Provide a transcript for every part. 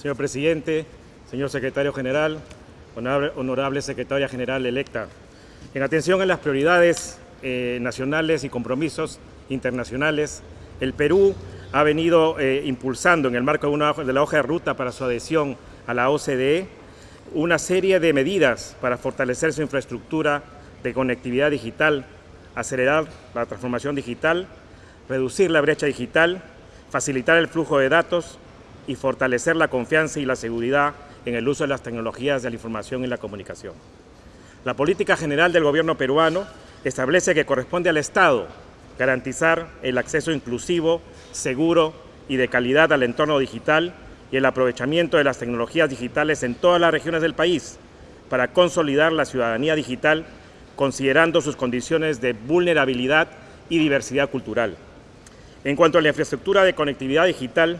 Señor Presidente, señor Secretario General, honorable, Secretaria General electa, en atención a las prioridades eh, nacionales y compromisos internacionales, el Perú ha venido eh, impulsando en el marco de, una, de la hoja de ruta para su adhesión a la OCDE una serie de medidas para fortalecer su infraestructura de conectividad digital, acelerar la transformación digital, reducir la brecha digital, facilitar el flujo de datos y fortalecer la confianza y la seguridad en el uso de las tecnologías de la información y la comunicación. La política general del gobierno peruano establece que corresponde al Estado garantizar el acceso inclusivo, seguro y de calidad al entorno digital y el aprovechamiento de las tecnologías digitales en todas las regiones del país para consolidar la ciudadanía digital considerando sus condiciones de vulnerabilidad y diversidad cultural. En cuanto a la infraestructura de conectividad digital,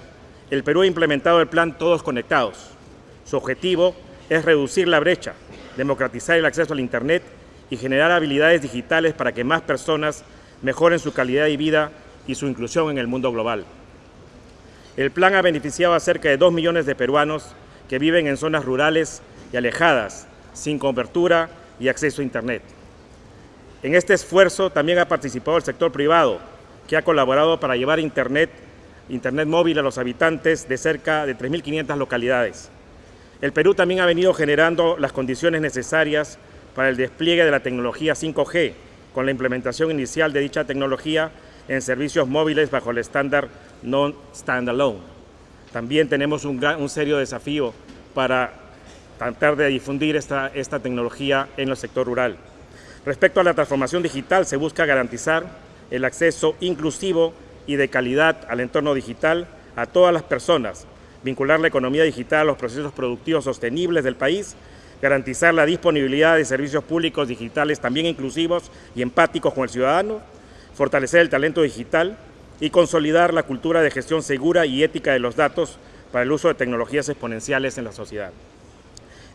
el Perú ha implementado el plan Todos Conectados. Su objetivo es reducir la brecha, democratizar el acceso al Internet y generar habilidades digitales para que más personas mejoren su calidad de vida y su inclusión en el mundo global. El plan ha beneficiado a cerca de 2 millones de peruanos que viven en zonas rurales y alejadas, sin cobertura y acceso a Internet. En este esfuerzo también ha participado el sector privado, que ha colaborado para llevar Internet, Internet móvil a los habitantes de cerca de 3.500 localidades. El Perú también ha venido generando las condiciones necesarias para el despliegue de la tecnología 5G, con la implementación inicial de dicha tecnología en servicios móviles bajo el estándar non-standalone. También tenemos un, serio desafío para tratar de difundir esta tecnología en el sector rural. Respecto a la transformación digital, se busca garantizar el acceso inclusivo y de calidad al entorno digital a todas las personas, vincular la economía digital a los procesos productivos sostenibles del país, garantizar la disponibilidad de servicios públicos digitales también inclusivos y empáticos con el ciudadano, fortalecer el talento digital y consolidar la cultura de gestión segura y ética de los datos para el uso de tecnologías exponenciales en la sociedad.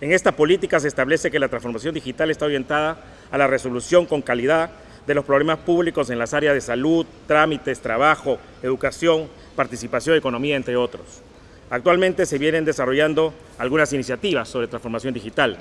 En esta política se establece que la transformación digital está orientada a la resolución con calidad de los problemas públicos en las áreas de salud, trámites, trabajo, educación, participación, economía, entre otros. Actualmente se vienen desarrollando algunas iniciativas sobre transformación digital.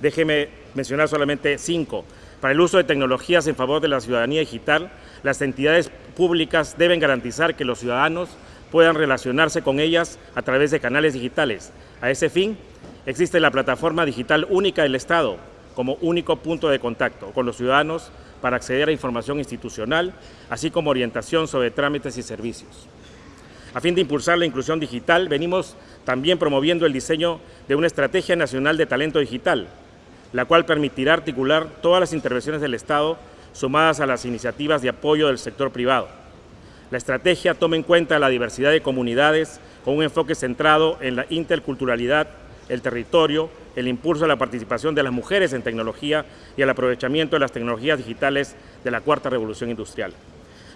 Déjeme mencionar solamente cinco. Para el uso de tecnologías en favor de la ciudadanía digital, las entidades públicas deben garantizar que los ciudadanos puedan relacionarse con ellas a través de canales digitales. A ese fin, Existe la plataforma digital única del Estado como único punto de contacto con los ciudadanos para acceder a información institucional, así como orientación sobre trámites y servicios. A fin de impulsar la inclusión digital, venimos también promoviendo el diseño de una estrategia nacional de talento digital, la cual permitirá articular todas las intervenciones del Estado sumadas a las iniciativas de apoyo del sector privado. La estrategia toma en cuenta la diversidad de comunidades con un enfoque centrado en la interculturalidad el territorio, el impulso a la participación de las mujeres en tecnología y al aprovechamiento de las tecnologías digitales de la cuarta revolución industrial.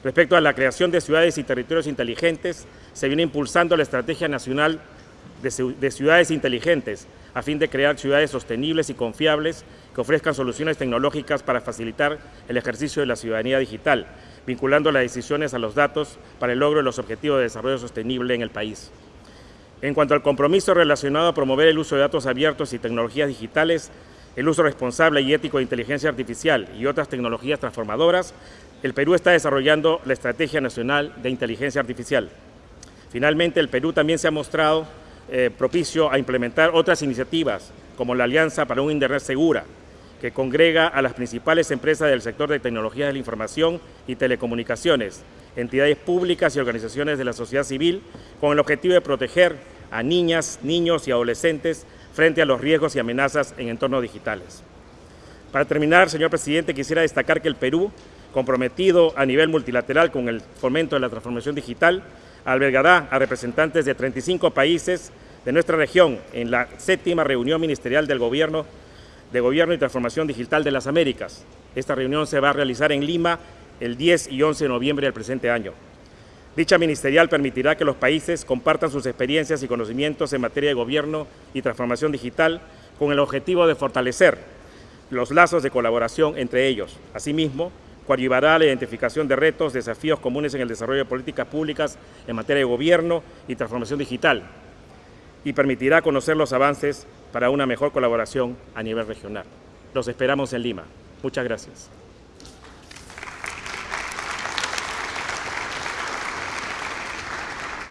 Respecto a la creación de ciudades y territorios inteligentes, se viene impulsando la Estrategia Nacional de Ciudades Inteligentes a fin de crear ciudades sostenibles y confiables que ofrezcan soluciones tecnológicas para facilitar el ejercicio de la ciudadanía digital, vinculando las decisiones a los datos para el logro de los objetivos de desarrollo sostenible en el país. En cuanto al compromiso relacionado a promover el uso de datos abiertos y tecnologías digitales, el uso responsable y ético de inteligencia artificial y otras tecnologías transformadoras, el Perú está desarrollando la Estrategia Nacional de Inteligencia Artificial. Finalmente, el Perú también se ha mostrado eh, propicio a implementar otras iniciativas, como la Alianza para un Internet Segura, que congrega a las principales empresas del sector de tecnologías de la información y telecomunicaciones, entidades públicas y organizaciones de la sociedad civil con el objetivo de proteger a niñas, niños y adolescentes frente a los riesgos y amenazas en entornos digitales. Para terminar, señor presidente, quisiera destacar que el Perú, comprometido a nivel multilateral con el fomento de la transformación digital, albergará a representantes de 35 países de nuestra región en la séptima reunión ministerial del Gobierno de Gobierno y Transformación Digital de las Américas. Esta reunión se va a realizar en Lima el 10 y 11 de noviembre del presente año. Dicha ministerial permitirá que los países compartan sus experiencias y conocimientos en materia de gobierno y transformación digital con el objetivo de fortalecer los lazos de colaboración entre ellos. Asimismo, coadyuvará a la identificación de retos, desafíos comunes en el desarrollo de políticas públicas en materia de gobierno y transformación digital. y permitirá conocer los avances para una mejor colaboración a nivel regional. Los esperamos en Lima. Muchas gracias.